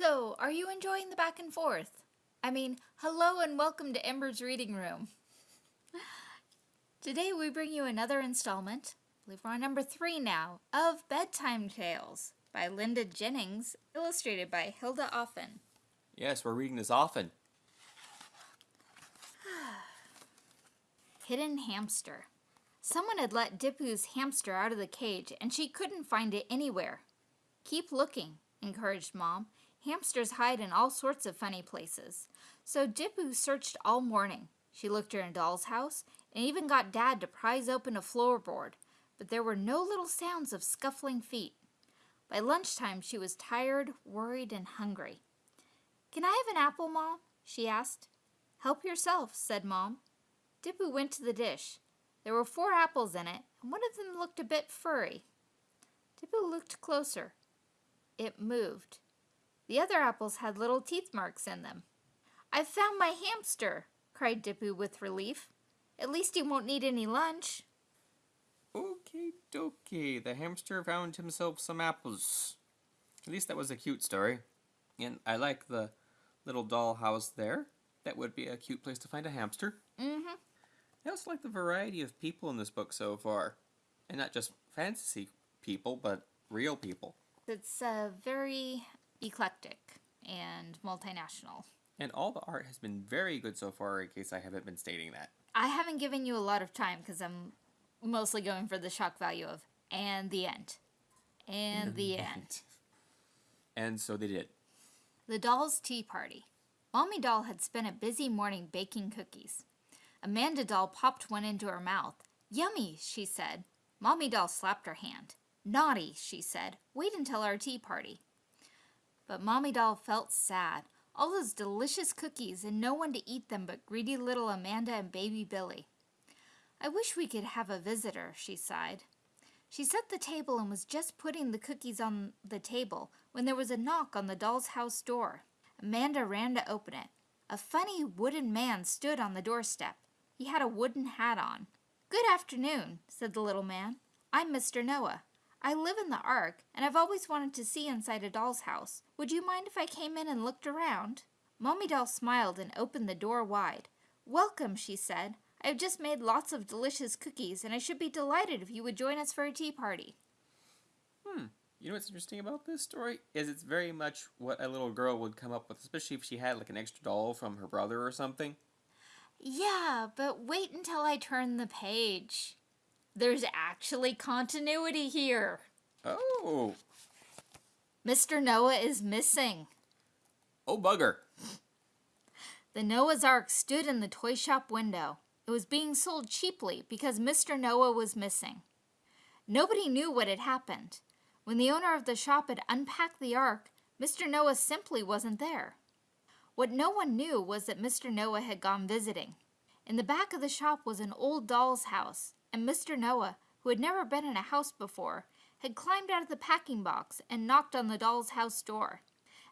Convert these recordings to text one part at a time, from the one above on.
So, are you enjoying the back and forth? I mean, hello and welcome to Ember's Reading Room. Today we bring you another installment, I believe we're on number three now, of Bedtime Tales by Linda Jennings, illustrated by Hilda Offen. Yes, we're reading this often. Hidden Hamster. Someone had let Dipu's hamster out of the cage and she couldn't find it anywhere. Keep looking, encouraged Mom. Hamsters hide in all sorts of funny places. So Dipu searched all morning. She looked in doll's house and even got Dad to prise open a floorboard, but there were no little sounds of scuffling feet. By lunchtime, she was tired, worried, and hungry. Can I have an apple, Mom? she asked. Help yourself, said Mom. Dipu went to the dish. There were four apples in it, and one of them looked a bit furry. Dipu looked closer. It moved. The other apples had little teeth marks in them. I've found my hamster, cried Dipu with relief. At least he won't need any lunch. Okay, dokie. The hamster found himself some apples. At least that was a cute story. And I like the little doll house there. That would be a cute place to find a hamster. Mm-hmm. I also like the variety of people in this book so far. And not just fantasy people, but real people. It's a very eclectic and multinational. And all the art has been very good so far, in case I haven't been stating that. I haven't given you a lot of time because I'm mostly going for the shock value of and the end. And the end. And so they did. The doll's tea party. Mommy Doll had spent a busy morning baking cookies. Amanda Doll popped one into her mouth. Yummy, she said. Mommy Doll slapped her hand. Naughty, she said. Wait until our tea party. But Mommy Doll felt sad. All those delicious cookies and no one to eat them but greedy little Amanda and baby Billy. I wish we could have a visitor, she sighed. She set the table and was just putting the cookies on the table when there was a knock on the doll's house door. Amanda ran to open it. A funny wooden man stood on the doorstep. He had a wooden hat on. Good afternoon, said the little man. I'm Mr. Noah. I live in the Ark, and I've always wanted to see inside a doll's house. Would you mind if I came in and looked around? Mommy Doll smiled and opened the door wide. Welcome, she said. I have just made lots of delicious cookies, and I should be delighted if you would join us for a tea party. Hmm. You know what's interesting about this story? Is it's very much what a little girl would come up with, especially if she had like an extra doll from her brother or something. Yeah, but wait until I turn the page. There's actually continuity here. Oh. Mr. Noah is missing. Oh, bugger. The Noah's Ark stood in the toy shop window. It was being sold cheaply because Mr. Noah was missing. Nobody knew what had happened. When the owner of the shop had unpacked the Ark, Mr. Noah simply wasn't there. What no one knew was that Mr. Noah had gone visiting. In the back of the shop was an old doll's house, and Mr. Noah, who had never been in a house before, had climbed out of the packing box and knocked on the doll's house door.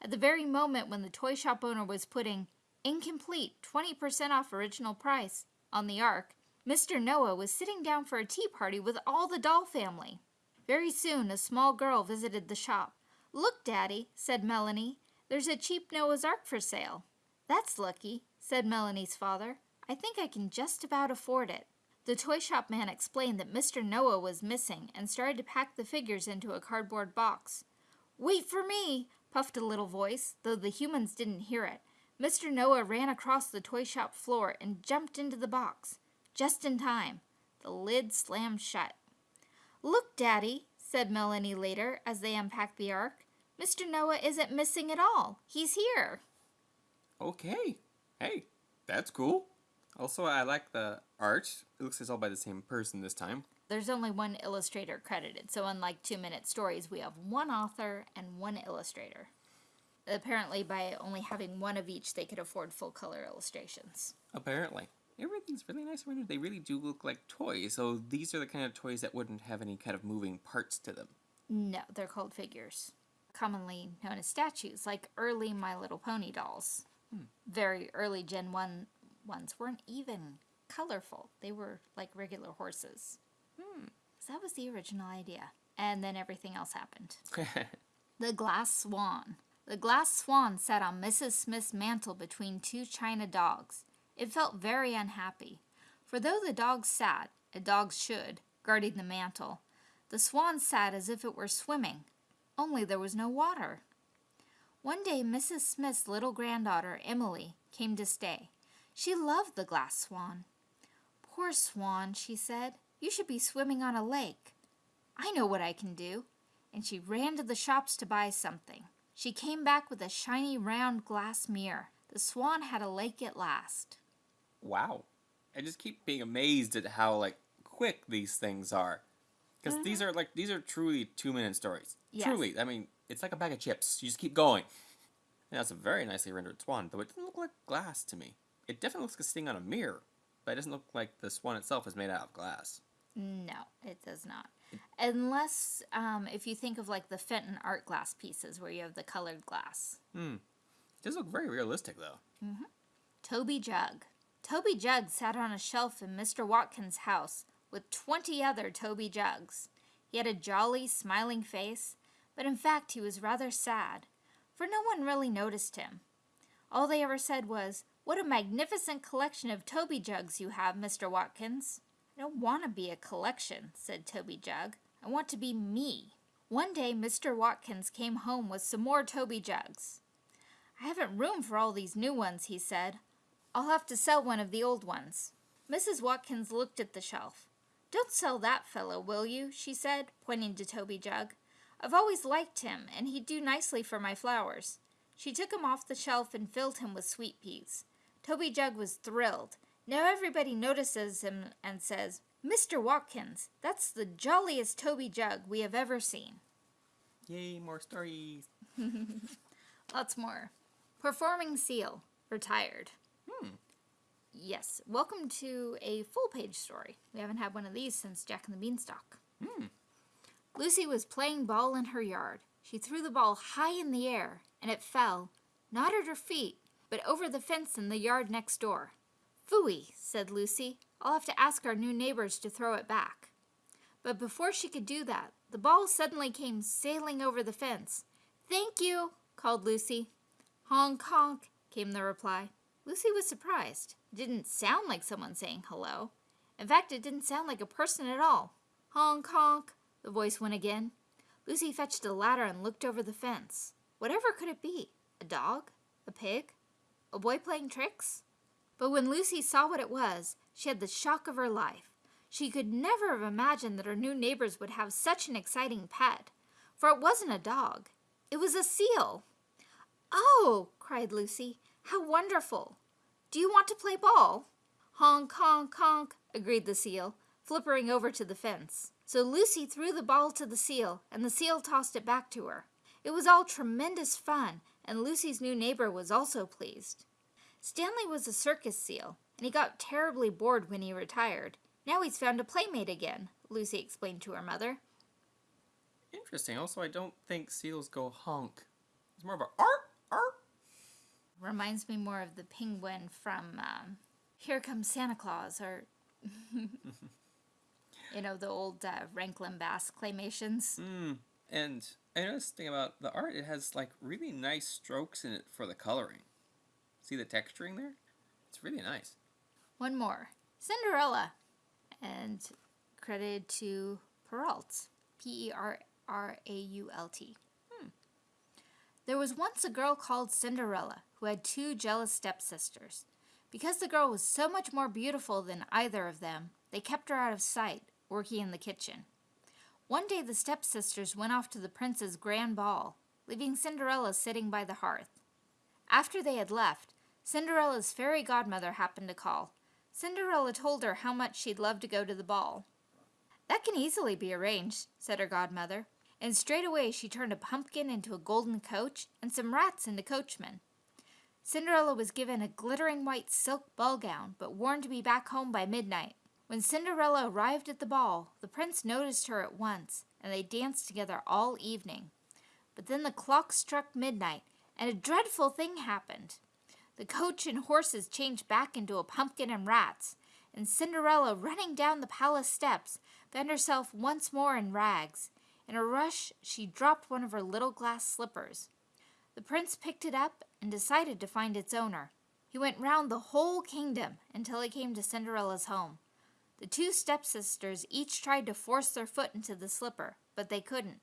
At the very moment when the toy shop owner was putting incomplete 20% off original price on the Ark, Mr. Noah was sitting down for a tea party with all the doll family. Very soon a small girl visited the shop. Look, Daddy, said Melanie, there's a cheap Noah's Ark for sale. That's lucky, said Melanie's father. I think I can just about afford it. The toy shop man explained that Mr. Noah was missing and started to pack the figures into a cardboard box. Wait for me, puffed a little voice, though the humans didn't hear it. Mr. Noah ran across the toy shop floor and jumped into the box. Just in time. The lid slammed shut. Look, Daddy, said Melanie later as they unpacked the Ark. Mr. Noah isn't missing at all. He's here. Okay. Hey, that's cool. Also, I like the art. It looks like it's all by the same person this time. There's only one illustrator credited, so unlike Two Minute Stories, we have one author and one illustrator. Apparently, by only having one of each, they could afford full color illustrations. Apparently. Everything's really nice around here. They really do look like toys, so these are the kind of toys that wouldn't have any kind of moving parts to them. No, they're called figures, commonly known as statues, like early My Little Pony dolls. Hmm. Very early Gen 1 ones weren't even colorful. They were like regular horses. Hmm. So that was the original idea. And then everything else happened. the Glass Swan. The glass swan sat on Mrs. Smith's mantel between two china dogs. It felt very unhappy, for though the dogs sat, as dogs should, guarding the mantel, the swan sat as if it were swimming, only there was no water. One day Mrs. Smith's little granddaughter, Emily, came to stay. She loved the glass swan. Poor swan, she said, you should be swimming on a lake. I know what I can do. And she ran to the shops to buy something. She came back with a shiny round glass mirror. The swan had a lake at last. Wow. I just keep being amazed at how like quick these things are. Because these mm-hmm. are like these are truly two minute stories. Yes. Truly. I mean, it's like a bag of chips. You just keep going. And that's a very nicely rendered swan, though it doesn't look like glass to me. It definitely looks like it's sitting on a mirror, but it doesn't look like the swan itself is made out of glass. No, it does not. Unless um, if you think of like the Fenton art glass pieces where you have the colored glass. Hmm. It does look very realistic though. Mm hmm. Toby Jug. Toby Jug sat on a shelf in Mr. Watkins' house with 20 other Toby Jugs. He had a jolly, smiling face, but in fact he was rather sad, for no one really noticed him. All they ever said was, What a magnificent collection of Toby Jugs you have, Mr. Watkins. I don't want to be a collection, said Toby Jug. I want to be me. One day Mr. Watkins came home with some more Toby Jugs. I haven't room for all these new ones, he said. I'll have to sell one of the old ones. Mrs. Watkins looked at the shelf. Don't sell that fellow, will you? she said, pointing to Toby Jug. I've always liked him, and he'd do nicely for my flowers. She took him off the shelf and filled him with sweet peas. Toby Jug was thrilled. Now everybody notices him and says, Mr. Watkins, that's the jolliest Toby Jug we have ever seen. Yay, more stories. Lots more. Performing Seal, retired. Hmm. Yes, welcome to a full page story. We haven't had one of these since Jack and the Beanstalk. Hmm. Lucy was playing ball in her yard. She threw the ball high in the air, and it fell, not at her feet, but over the fence in the yard next door. Phooey, said Lucy. I'll have to ask our new neighbors to throw it back. But before she could do that, the ball suddenly came sailing over the fence. Thank you, called Lucy. Honk honk, came the reply. Lucy was surprised. It didn't sound like someone saying hello. In fact, it didn't sound like a person at all. Honk honk, the voice went again. Lucy fetched a ladder and looked over the fence. Whatever could it be? A dog? A pig? A boy playing tricks? But when Lucy saw what it was, she had the shock of her life. She could never have imagined that her new neighbors would have such an exciting pet, for it wasn't a dog. It was a seal. Oh, cried Lucy, how wonderful! Do you want to play ball? Honk, honk, honk, agreed the seal, flippering over to the fence. So Lucy threw the ball to the seal, and the seal tossed it back to her. It was all tremendous fun, and Lucy's new neighbor was also pleased. Stanley was a circus seal, and he got terribly bored when he retired. Now he's found a playmate again, Lucy explained to her mother. Interesting. Also, I don't think seals go honk. It's more of a art, art. Reminds me more of the penguin from um, Here Comes Santa Claus, or, you know, the old uh, Rankin Bass claymations. Hmm. And I noticed thing about the art, it has like really nice strokes in it for the coloring. See the texturing there? It's really nice. One more Cinderella, and credited to Perrault, P E R R A U L T. Hmm. There was once a girl called Cinderella who had two jealous stepsisters. Because the girl was so much more beautiful than either of them, they kept her out of sight, working in the kitchen. One day the stepsisters went off to the prince's grand ball, leaving Cinderella sitting by the hearth. After they had left, Cinderella's fairy godmother happened to call. Cinderella told her how much she'd love to go to the ball. That can easily be arranged, said her godmother, and straightway she turned a pumpkin into a golden coach and some rats into coachmen. Cinderella was given a glittering white silk ball gown, but warned to be back home by midnight. When Cinderella arrived at the ball, the prince noticed her at once, and they danced together all evening. But then the clock struck midnight, and a dreadful thing happened. The coach and horses changed back into a pumpkin and rats, and Cinderella, running down the palace steps, found herself once more in rags. In a rush, she dropped one of her little glass slippers. The prince picked it up and decided to find its owner. He went round the whole kingdom until he came to Cinderella's home. The two stepsisters each tried to force their foot into the slipper, but they couldn't.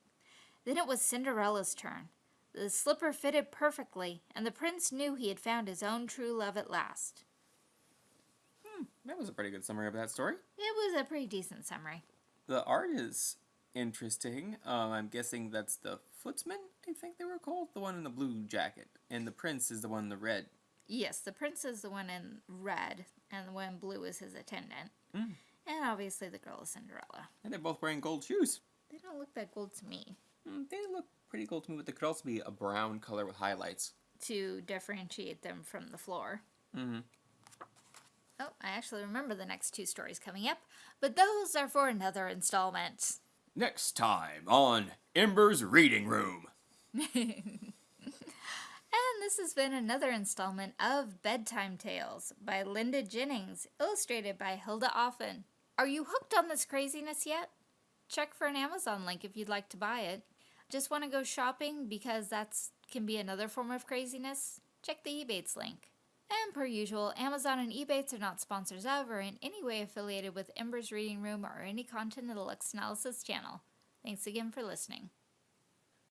Then it was Cinderella's turn. The slipper fitted perfectly, and the prince knew he had found his own true love at last. Hmm, that was a pretty good summary of that story. It was a pretty decent summary. The art is interesting. Um, I'm guessing that's the Footsman, I think they were called. The one in the blue jacket. And the prince is the one in the red. Yes, the prince is the one in red, and the one in blue is his attendant. Mm. And obviously the girl is Cinderella. And they're both wearing gold shoes. They don't look that gold to me. Mm, they look pretty gold to me, but they could also be a brown color with highlights. To differentiate them from the floor. Mm-hmm. Oh, I actually remember the next two stories coming up, but those are for another installment. Next time on Ember's Reading Room. And this has been another installment of Bedtime Tales by Linda Jennings, illustrated by Hilda Offen. Are you hooked on this craziness yet? Check for an Amazon link if you'd like to buy it. Just want to go shopping because that can be another form of craziness? Check the Ebates link. And per usual, Amazon and Ebates are not sponsors of or in any way affiliated with Ember's Reading Room or any content of the Lux Analysis channel. Thanks again for listening.